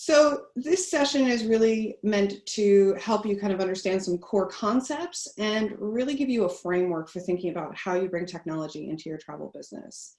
So this session is really meant to help you kind of understand some core concepts and really give you a framework for thinking about how you bring technology into your travel business.